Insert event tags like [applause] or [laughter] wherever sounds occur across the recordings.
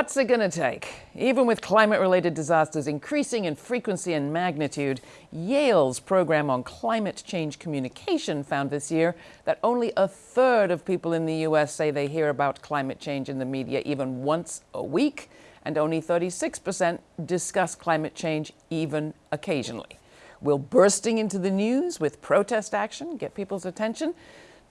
What's it going to take? Even with climate-related disasters increasing in frequency and magnitude, Yale's program on climate change communication found this year that only a third of people in the U.S. say they hear about climate change in the media even once a week, and only 36% discuss climate change even occasionally. Will bursting into the news with protest action get people's attention?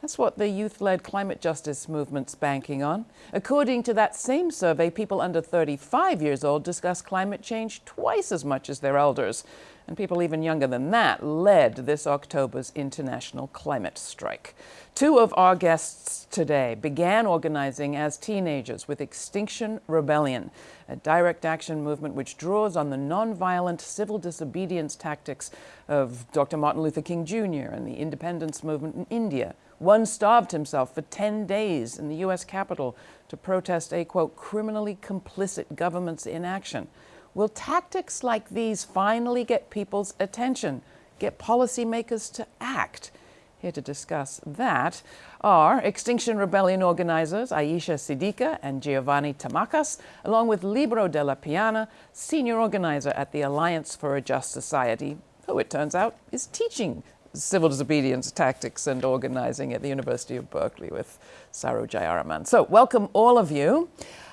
That's what the youth-led climate justice movement's banking on. According to that same survey, people under 35 years old discuss climate change twice as much as their elders. And people even younger than that led this October's International Climate Strike. Two of our guests today began organizing as teenagers with Extinction Rebellion, a direct action movement which draws on the nonviolent civil disobedience tactics of Dr. Martin Luther King Jr. and the independence movement in India, one starved himself for 10 days in the U.S. Capitol to protest a, quote, criminally complicit government's inaction. Will tactics like these finally get people's attention, get policymakers to act? Here to discuss that are Extinction Rebellion organizers Aisha Siddiqa and Giovanni Tamacas, along with Libero della Piana, senior organizer at the Alliance for a Just Society, who it turns out is teaching civil disobedience tactics and organizing at the University of Berkeley with Saru Jayaraman. So welcome all of you.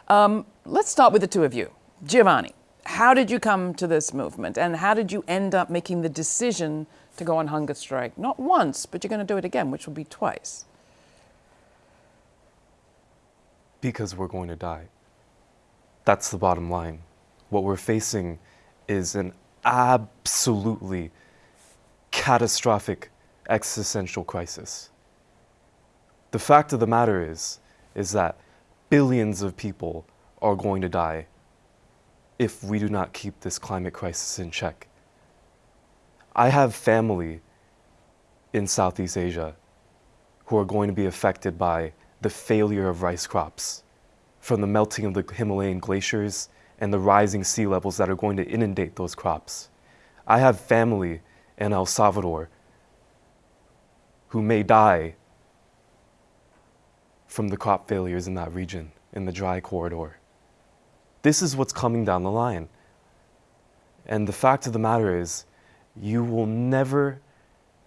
Um, let's start with the two of you. Giovanni, how did you come to this movement and how did you end up making the decision to go on hunger strike? Not once, but you're going to do it again, which will be twice. Because we're going to die. That's the bottom line. What we're facing is an absolutely catastrophic existential crisis. The fact of the matter is, is that billions of people are going to die if we do not keep this climate crisis in check. I have family in Southeast Asia who are going to be affected by the failure of rice crops from the melting of the Himalayan glaciers and the rising sea levels that are going to inundate those crops. I have family in El Salvador who may die from the crop failures in that region, in the dry corridor. This is what's coming down the line. And the fact of the matter is, you will never,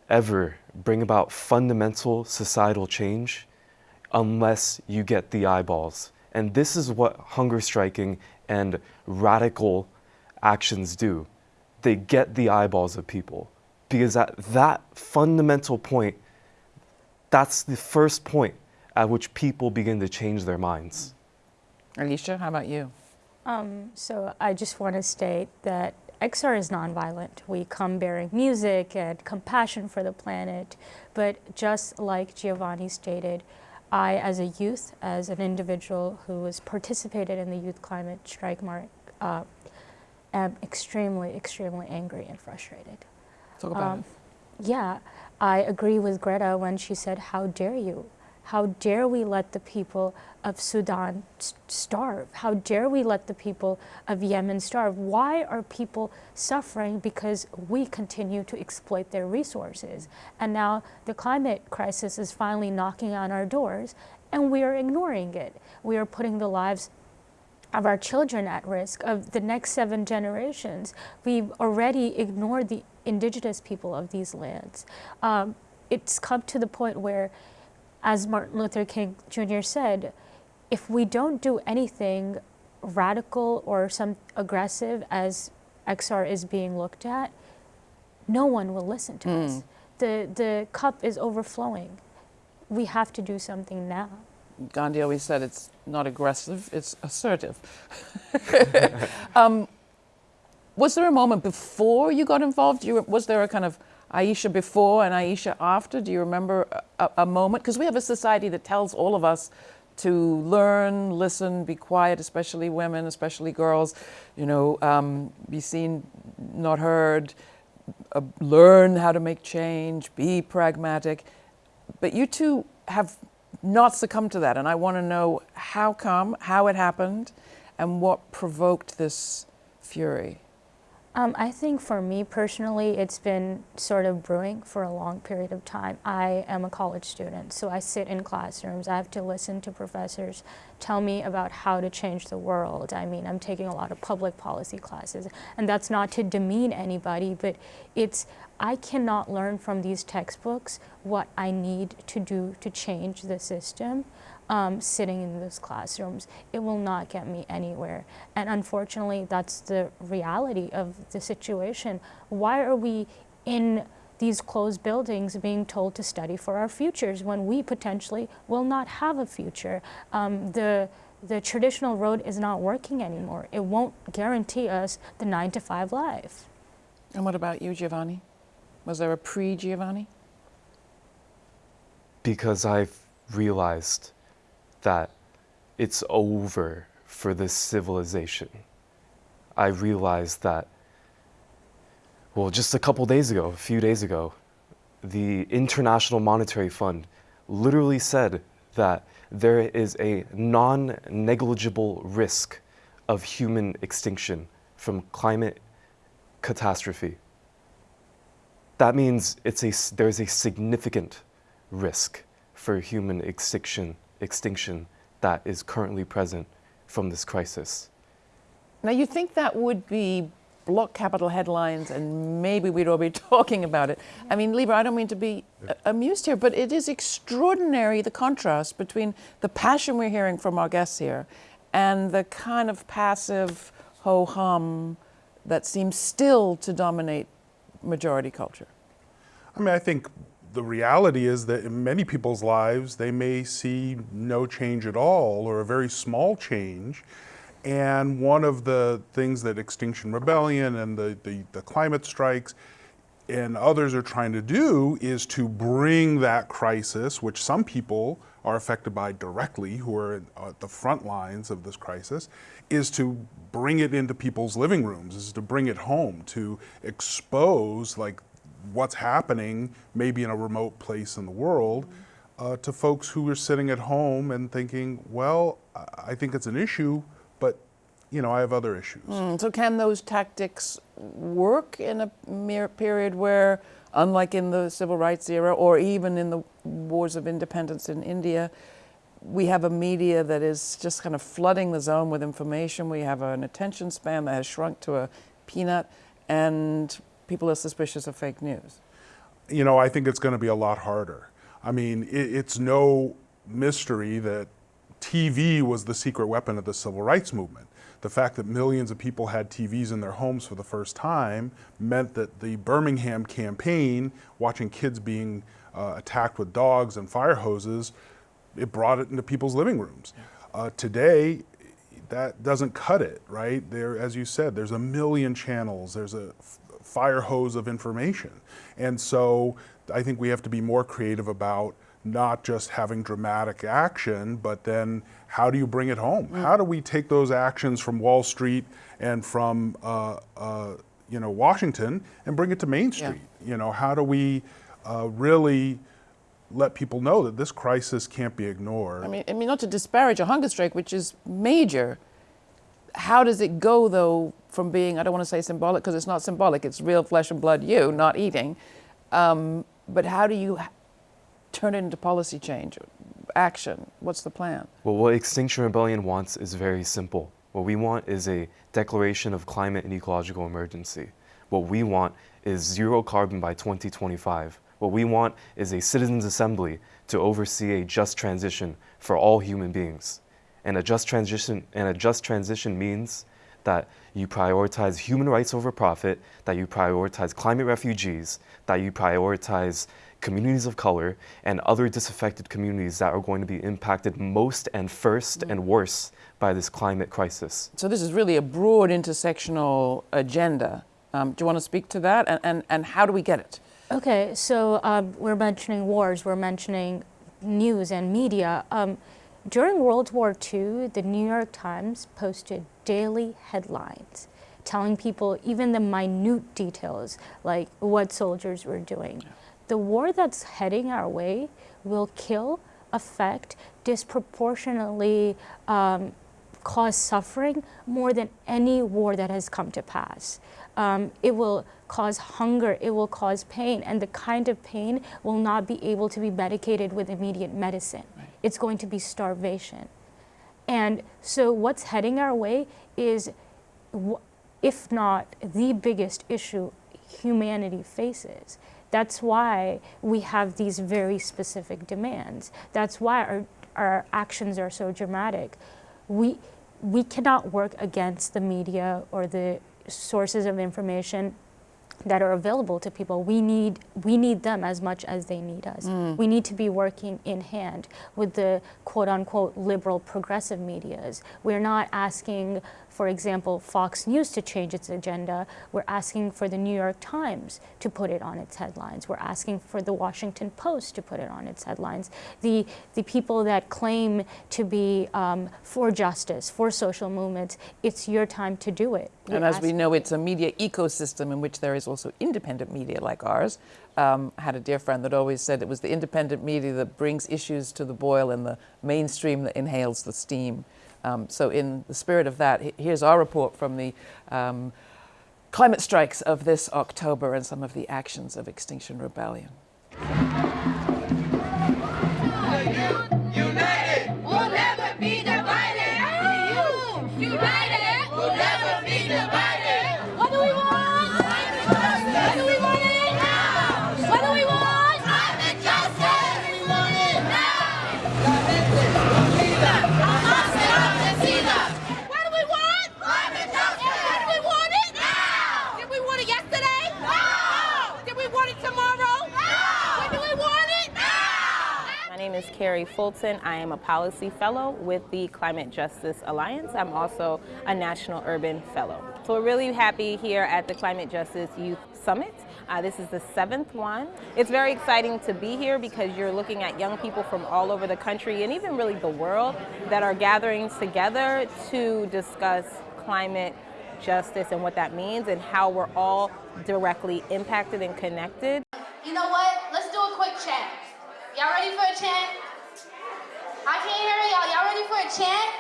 ever bring about fundamental societal change unless you get the eyeballs. And this is what hunger striking and radical actions do. They get the eyeballs of people. Because at that fundamental point, that's the first point at which people begin to change their minds. Alicia, how about you? Um, so I just want to state that XR is nonviolent. We come bearing music and compassion for the planet, but just like Giovanni stated, I, as a youth, as an individual who has participated in the Youth Climate Strike Mark, uh, am extremely, extremely angry and frustrated. Talk about um, it. Yeah, I agree with Greta when she said, how dare you? How dare we let the people of Sudan starve? How dare we let the people of Yemen starve? Why are people suffering? Because we continue to exploit their resources. And now the climate crisis is finally knocking on our doors and we are ignoring it. We are putting the lives of our children at risk, of the next seven generations. We've already ignored the indigenous people of these lands. Um, it's come to the point where, as Martin Luther King Jr. said, if we don't do anything radical or some aggressive as XR is being looked at, no one will listen to mm. us. The, the cup is overflowing. We have to do something now. Gandhi always said it's not aggressive, it's assertive. [laughs] [laughs] um, was there a moment before you got involved? You, was there a kind of Aisha before and Aisha after? Do you remember a, a moment? Because we have a society that tells all of us to learn, listen, be quiet, especially women, especially girls, you know, um, be seen, not heard, uh, learn how to make change, be pragmatic. But you two have not succumbed to that. And I want to know how come, how it happened, and what provoked this fury. Um, I think for me personally, it's been sort of brewing for a long period of time. I am a college student, so I sit in classrooms. I have to listen to professors tell me about how to change the world. I mean, I'm taking a lot of public policy classes, and that's not to demean anybody, but it's, I cannot learn from these textbooks what I need to do to change the system um, sitting in those classrooms. It will not get me anywhere. And unfortunately, that's the reality of the situation. Why are we in these closed buildings being told to study for our futures when we potentially will not have a future? Um, the the traditional road is not working anymore. It won't guarantee us the nine to five life. And what about you, Giovanni? Was there a pre Giovanni? Because I've realized that it's over for this civilization. I realized that, well, just a couple days ago, a few days ago, the International Monetary Fund literally said that there is a non negligible risk of human extinction from climate catastrophe. That means it's a, there's a significant risk for human extinction extinction that is currently present from this crisis. Now, you think that would be block capital headlines and maybe we'd all be [laughs] talking about it. I mean, Libero, I don't mean to be uh, amused here, but it is extraordinary the contrast between the passion we're hearing from our guests here and the kind of passive ho hum that seems still to dominate majority culture. I mean, I think the reality is that in many people's lives, they may see no change at all or a very small change. And one of the things that Extinction Rebellion and the, the, the, climate strikes and others are trying to do is to bring that crisis, which some people are affected by directly, who are at the front lines of this crisis, is to bring it into people's living rooms, is to bring it home, to expose like what's happening maybe in a remote place in the world uh, to folks who are sitting at home and thinking, well, I think it's an issue, but you know, I have other issues. Mm, so can those tactics work in a period where, unlike in the civil rights era or even in the wars of independence in India, we have a media that is just kind of flooding the zone with information. We have an attention span that has shrunk to a peanut, and people are suspicious of fake news? You know, I think it's going to be a lot harder. I mean, it, it's no mystery that TV was the secret weapon of the civil rights movement. The fact that millions of people had TVs in their homes for the first time meant that the Birmingham campaign, watching kids being uh, attacked with dogs and fire hoses, it brought it into people's living rooms. Uh, today, that doesn't cut it, right? There, as you said, there's a million channels. There's a fire hose of information. And so I think we have to be more creative about not just having dramatic action, but then how do you bring it home? Mm. How do we take those actions from Wall Street and from uh, uh, you know Washington and bring it to Main Street? Yeah. You know, how do we uh, really let people know that this crisis can't be ignored? I mean, I mean, not to disparage a hunger strike, which is major. How does it go though from being, I don't want to say symbolic because it's not symbolic, it's real flesh and blood you, not eating. Um, but how do you turn it into policy change, action? What's the plan? Well, what Extinction Rebellion wants is very simple. What we want is a declaration of climate and ecological emergency. What we want is zero carbon by 2025. What we want is a citizens' assembly to oversee a just transition for all human beings. And a just transition, and a just transition means that you prioritize human rights over profit, that you prioritize climate refugees, that you prioritize communities of color and other disaffected communities that are going to be impacted most and first and worse by this climate crisis. So this is really a broad intersectional agenda. Um, do you want to speak to that and, and, and how do we get it? Okay, so um, we're mentioning wars, we're mentioning news and media. Um, during World War II, the New York Times posted daily headlines telling people even the minute details, like what soldiers were doing. Yeah. The war that's heading our way will kill, affect, disproportionately um, cause suffering more than any war that has come to pass. Um, it will cause hunger, it will cause pain, and the kind of pain will not be able to be medicated with immediate medicine. It's going to be starvation. And so what's heading our way is, if not the biggest issue humanity faces. That's why we have these very specific demands. That's why our, our actions are so dramatic. We, we cannot work against the media or the sources of information that are available to people. We need, we need them as much as they need us. Mm. We need to be working in hand with the quote unquote liberal progressive medias. We're not asking for example, Fox News to change its agenda. We're asking for the New York Times to put it on its headlines. We're asking for the Washington Post to put it on its headlines. The, the people that claim to be um, for justice, for social movements, it's your time to do it. We're and as we know, it's a media ecosystem in which there is also independent media like ours. Um, I had a dear friend that always said it was the independent media that brings issues to the boil and the mainstream that inhales the steam. Um, so in the spirit of that, here's our report from the um, climate strikes of this October and some of the actions of Extinction Rebellion. Fulton. I am a policy fellow with the Climate Justice Alliance. I'm also a National Urban Fellow. So we're really happy here at the Climate Justice Youth Summit. Uh, this is the seventh one. It's very exciting to be here because you're looking at young people from all over the country and even really the world that are gathering together to discuss climate justice and what that means and how we're all directly impacted and connected. You know what? Let's do a quick chat. Y'all ready for a chant? I can't hear y'all. Y'all ready for a chant?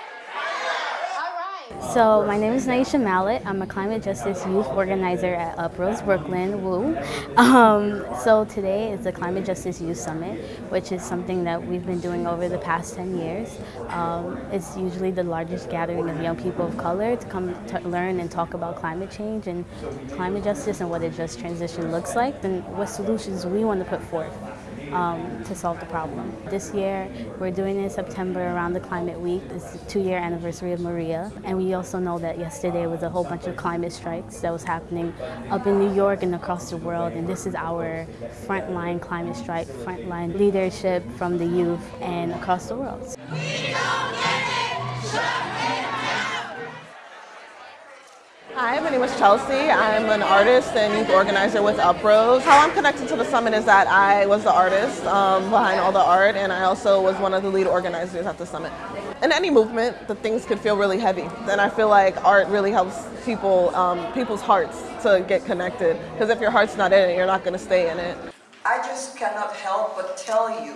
So my name is Naisha Mallet. I'm a climate justice youth organizer at Uprose Brooklyn, Woo. Um, so today is the Climate Justice Youth Summit, which is something that we've been doing over the past 10 years. Um, it's usually the largest gathering of young people of color to come to learn and talk about climate change and climate justice and what a just transition looks like and what solutions we want to put forth um, to solve the problem. This year, we're doing it in September around the Climate Week. It's the two-year anniversary of Maria. And we also know that yesterday was a whole bunch of climate strikes that was happening up in New York and across the world. And this is our frontline climate strike, frontline leadership from the youth and across the world. My name is Chelsea. I'm an artist and youth organizer with Uprose. How I'm connected to the summit is that I was the artist um, behind all the art and I also was one of the lead organizers at the summit. In any movement, the things can feel really heavy. Then I feel like art really helps people, um, people's hearts to get connected. Because if your heart's not in it, you're not going to stay in it. I just cannot help but tell you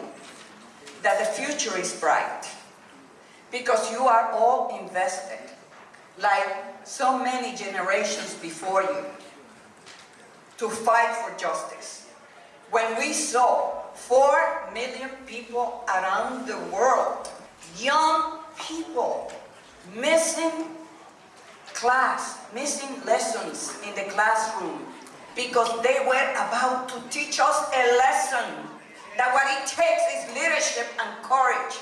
that the future is bright because you are all invested like so many generations before you to fight for justice. When we saw four million people around the world, young people missing class, missing lessons in the classroom because they were about to teach us a lesson that what it takes is leadership and courage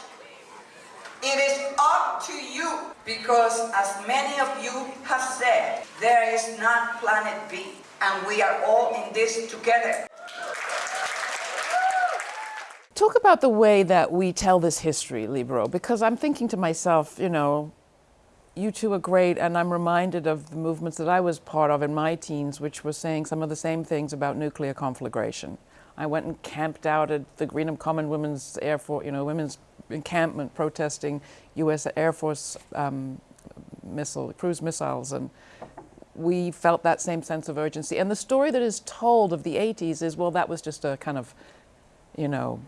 it is up to you because as many of you have said, there is not planet B and we are all in this together. Talk about the way that we tell this history, Libero, because I'm thinking to myself, you know, you two are great, and I'm reminded of the movements that I was part of in my teens, which were saying some of the same things about nuclear conflagration. I went and camped out at the Greenham Common Women's Air Force, you know, Women's encampment protesting U.S. Air Force um, missile, cruise missiles, and we felt that same sense of urgency. And the story that is told of the 80s is, well, that was just a kind of, you know,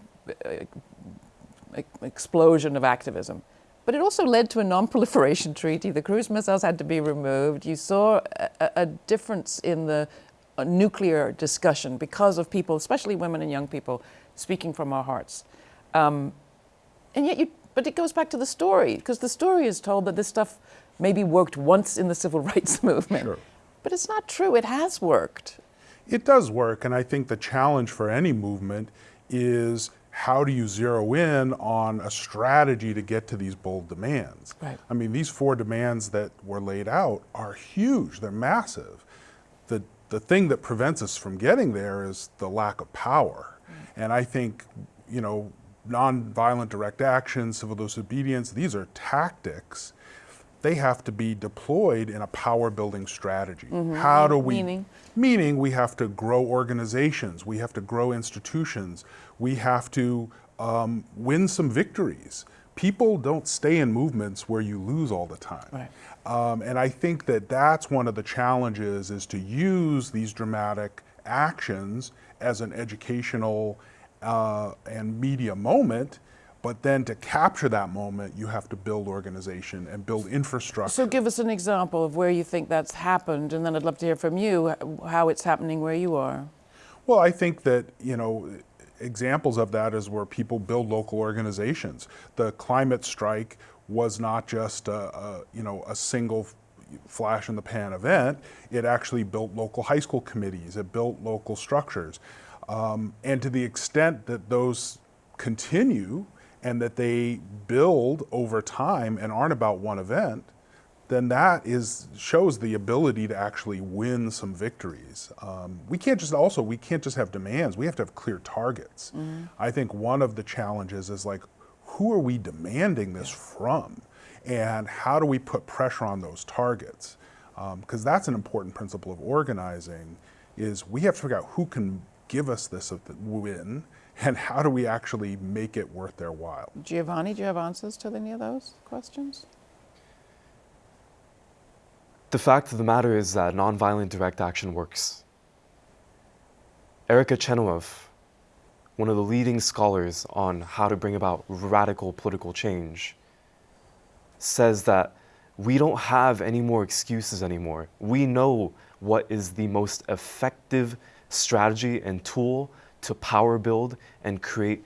explosion of activism. But it also led to a non-proliferation [laughs] treaty. The cruise missiles had to be removed. You saw a, a difference in the uh, nuclear discussion because of people, especially women and young people, speaking from our hearts. Um, and yet you, but it goes back to the story, because the story is told that this stuff maybe worked once in the civil [laughs] rights movement. Sure. But it's not true. It has worked. It does work, and I think the challenge for any movement is how do you zero in on a strategy to get to these bold demands? Right. I mean, these four demands that were laid out are huge, they're massive. The, thing that prevents us from getting there is the lack of power. And I think, you know, nonviolent direct action, civil disobedience, these are tactics. They have to be deployed in a power building strategy. How do we? Meaning? Meaning we have to grow organizations, we have to grow institutions, we have to um, win some victories. People don't stay in movements where you lose all the time. Right. Um, and I think that that's one of the challenges is to use these dramatic actions as an educational uh, and media moment, but then to capture that moment, you have to build organization and build infrastructure. So give us an example of where you think that's happened, and then I'd love to hear from you how it's happening where you are. Well, I think that, you know, examples of that is where people build local organizations. The climate strike was not just a, a you know, a single flash in the pan event. It actually built local high school committees. It built local structures. Um, and to the extent that those continue and that they build over time and aren't about one event, then that is shows the ability to actually win some victories. Um, we can't just also we can't just have demands. We have to have clear targets. Mm-hmm. I think one of the challenges is like, who are we demanding this from, and how do we put pressure on those targets? Um, because that's an important principle of organizing. Is we have to figure out who can give us this uh, win, and how do we actually make it worth their while. Giovanni, do you have answers to any of those questions? The fact of the matter is that nonviolent direct action works. Erica Chenoweth, one of the leading scholars on how to bring about radical political change, says that we don't have any more excuses anymore. We know what is the most effective strategy and tool to power build and create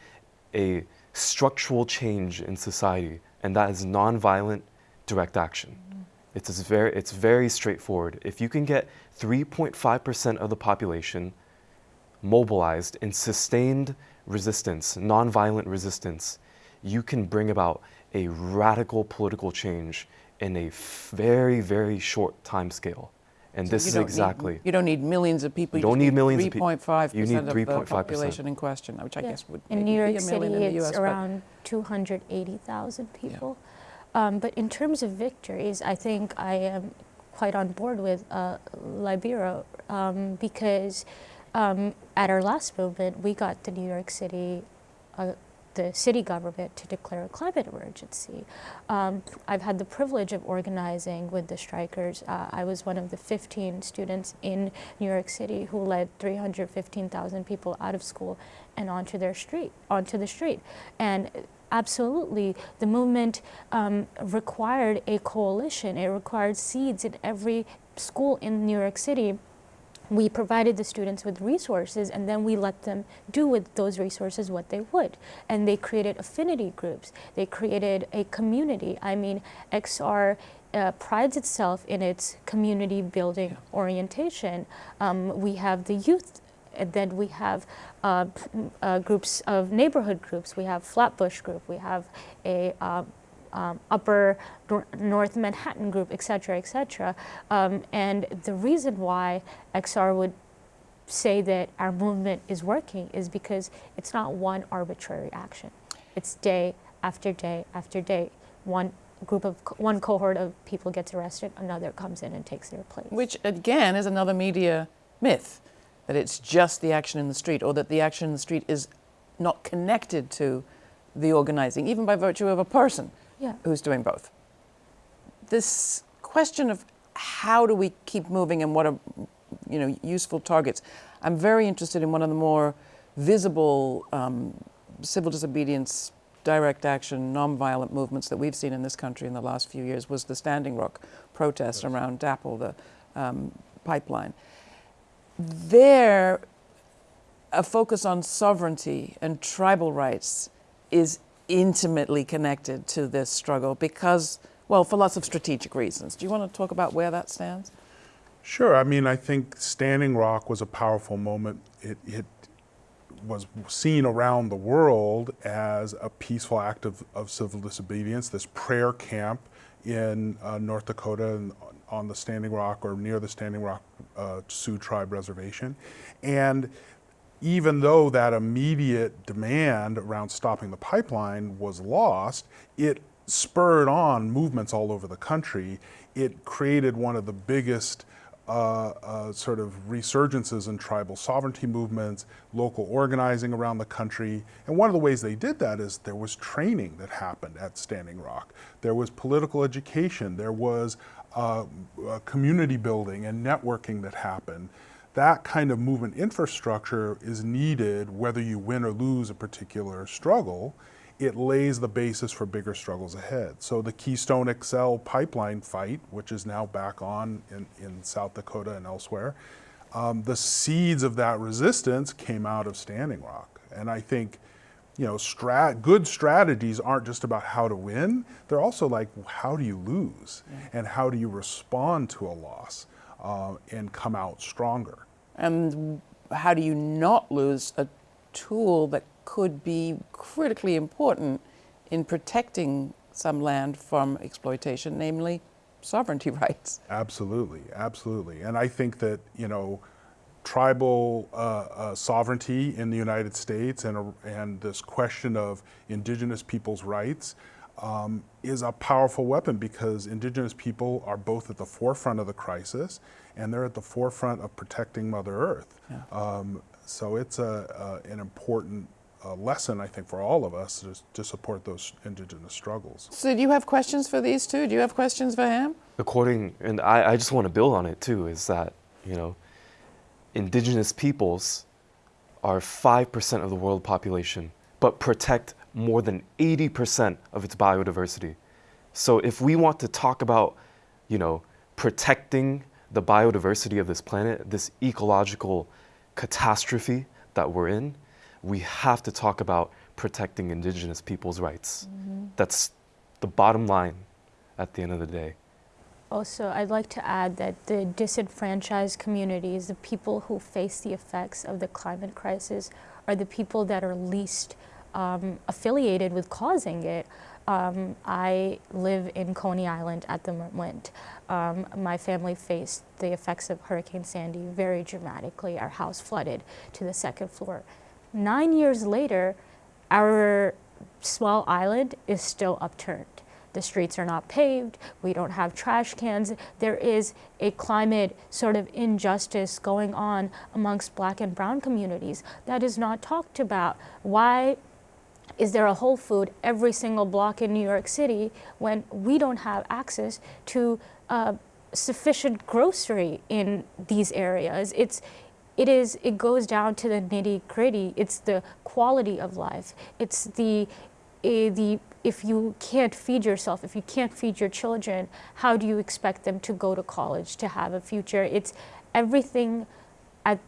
a structural change in society, and that is nonviolent direct action. It's, very, it's very straightforward. If you can get 3.5% of the population mobilized in sustained resistance, nonviolent resistance, you can bring about a radical political change in a very, very short time scale. And this is don't need- exactly. you don't need millions of people. You don't just need millions of peop- 3.5 you need percent of the population in question, which I Yeah. guess would In maybe New be York a City, million in the it's US, but- around 280,000 people. Um, but in terms of victories, I think I am quite on board with uh, Libero um, because um, at our last movement, we got the New York City, uh, the city government to declare a climate emergency. Um, I've had the privilege of organizing with the strikers. Uh, I was one of the 15 students in New York City who led 315,000 people out of school and onto their street, onto the street. And absolutely, the movement um, required a coalition. It required seeds in every school in New York City we provided the students with resources and then we let them do with those resources what they would. And they created affinity groups. They created a community. I mean, XR uh, prides itself in its community building orientation. Um, we have the youth and then we have uh, uh, groups of neighborhood groups. We have Flatbush Group. We have a um, um, Upper Nor North Manhattan Group, et cetera, et cetera. Um, and the reason why XR would say that our movement is working is because it's not one arbitrary action. It's day after day after day. One group of one cohort of people gets arrested, another comes in and takes their place. Which again is another media myth that it's just the action in the street or that the action in the street is not connected to the organizing, even by virtue of a person Yeah. who's doing both. This question of how do we keep moving and what are you know useful targets. I'm very interested in one of the more visible um, civil disobedience direct action, nonviolent movements that we've seen in this country in the last few years was the Standing Rock protests around DAPL, the um, pipeline. There, a focus on sovereignty and tribal rights is intimately connected to this struggle because, well, for lots of strategic reasons. Do you want to talk about where that stands? Sure. I mean, I think Standing Rock was a powerful moment. It, it was seen around the world as a peaceful act of, of civil disobedience, this prayer camp in uh, North Dakota and on the Standing Rock or near the Standing Rock uh, Sioux Tribe Reservation. And even though that immediate demand around stopping the pipeline was lost, it spurred on movements all over the country. It created one of the biggest uh, uh, sort of resurgences in tribal sovereignty movements, local organizing around the country. And one of the ways they did that is there was training that happened at Standing Rock. There was political education. There was uh, community building and networking that happened. That kind of movement infrastructure is needed whether you win or lose a particular struggle it lays the basis for bigger struggles ahead. So the Keystone XL pipeline fight, which is now back on in, in South Dakota and elsewhere, um, the seeds of that resistance came out of Standing Rock. And I think, you know, strat good strategies aren't just about how to win, they're also like, how do you lose? And how do you respond to a loss uh, and come out stronger? And how do you not lose a tool that could be critically important in protecting some land from exploitation, namely sovereignty [laughs] rights. Absolutely, absolutely. And I think that, you know, tribal uh, uh, sovereignty in the United States and, uh, and this question of indigenous people's rights um, is a powerful weapon because indigenous people are both at the forefront of the crisis and they're at the forefront of protecting Mother Earth. Yeah. Um, so it's a, a, an important a lesson, I think, for all of us to, to support those indigenous struggles. So do you have questions for these two? Do you have questions for him? According, and I, I just want to build on it too, is that, you know, indigenous peoples are 5% of the world population, but protect more than 80% of its biodiversity. So if we want to talk about, you know, protecting the biodiversity of this planet, this ecological catastrophe that we're in, we have to talk about protecting indigenous people's rights. Mm -hmm. That's the bottom line at the end of the day. Also, I'd like to add that the disenfranchised communities, the people who face the effects of the climate crisis, are the people that are least um, affiliated with causing it. Um, I live in Coney Island at the moment. Um, my family faced the effects of Hurricane Sandy very dramatically. Our house flooded to the second floor nine years later, our small island is still upturned. The streets are not paved, we don't have trash cans. There is a climate sort of injustice going on amongst black and brown communities that is not talked about. Why is there a Whole Food every single block in New York City when we don't have access to uh, sufficient grocery in these areas? It's, it is it goes down to the nitty gritty it's the quality of life it's the the if you can't feed yourself if you can't feed your children how do you expect them to go to college to have a future it's everything at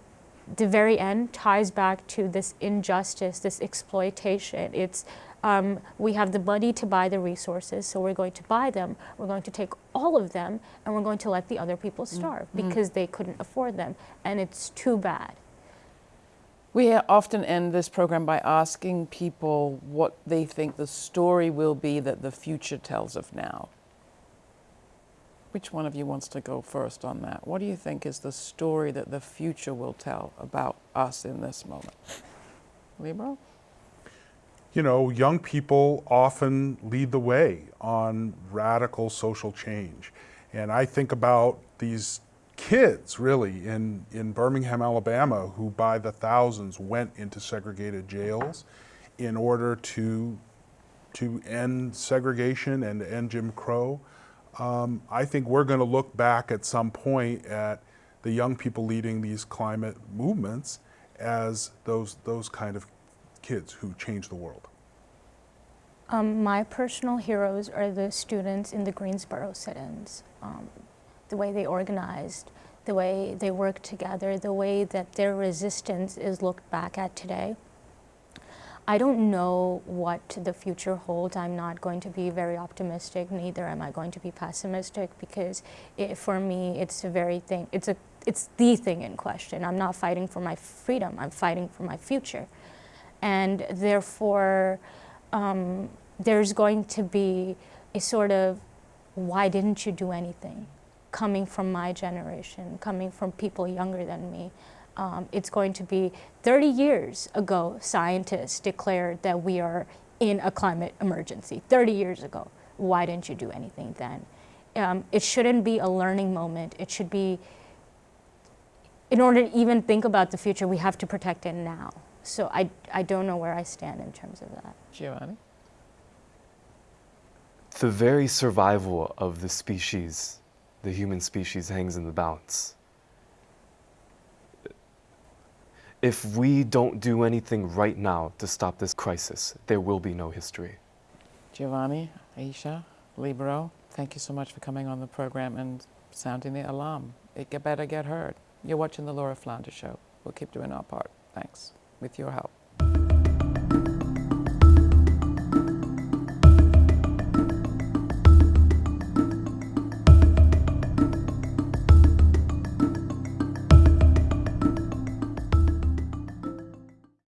the very end ties back to this injustice this exploitation it's um, we have the money to buy the resources, so we're going to buy them. We're going to take all of them, and we're going to let the other people mm. starve mm -hmm. because they couldn't afford them, and it's too bad. We often end this program by asking people what they think the story will be that the future tells of now. Which one of you wants to go first on that? What do you think is the story that the future will tell about us in this moment? Libero? you know, young people often lead the way on radical social change. And I think about these kids really in, in Birmingham, Alabama, who by the thousands went into segregated jails in order to, to end segregation and end Jim Crow. Um, I think we're going to look back at some point at the young people leading these climate movements as those, those kind of kids who change the world. Um, my personal heroes are the students in the Greensboro sit-ins. Um, the way they organized, the way they worked together, the way that their resistance is looked back at today. I don't know what the future holds. I'm not going to be very optimistic, neither am I going to be pessimistic because it, for me, it's a very thing, it's, a, it's the thing in question. I'm not fighting for my freedom, I'm fighting for my future. And therefore, um, there's going to be a sort of, why didn't you do anything? Coming from my generation, coming from people younger than me. Um, it's going to be 30 years ago, scientists declared that we are in a climate emergency. 30 years ago. Why didn't you do anything then? Um, it shouldn't be a learning moment. It should be, in order to even think about the future, we have to protect it now. So I, I don't know where I stand in terms of that. Giovanni? The very survival of the species, the human species, hangs in the balance. If we don't do anything right now to stop this crisis, there will be no history. Giovanni, Aisha, Libero, thank you so much for coming on the program and sounding the alarm. It better get heard. You're watching the Laura Flanders Show. We'll keep doing our part. Thanks. With your help.